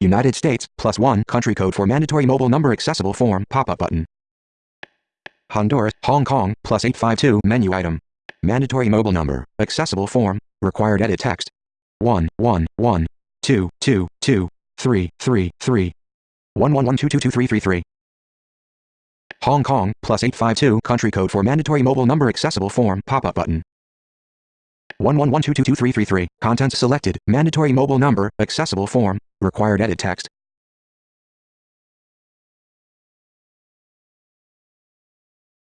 United States, plus 1 country code for mandatory mobile number accessible form pop-up button. Honduras, Hong Kong, plus 852 menu item. Mandatory mobile number, accessible form, required edit text. 1, 1, 1, 2, 2, 2, 3, 3, 3, 1, 1, 1, 2, 2, 2, 3, 3, 3. Hong Kong, plus 852 country code for mandatory mobile number accessible form pop-up button. 111222333, contents selected, mandatory mobile number, accessible form, required edit text.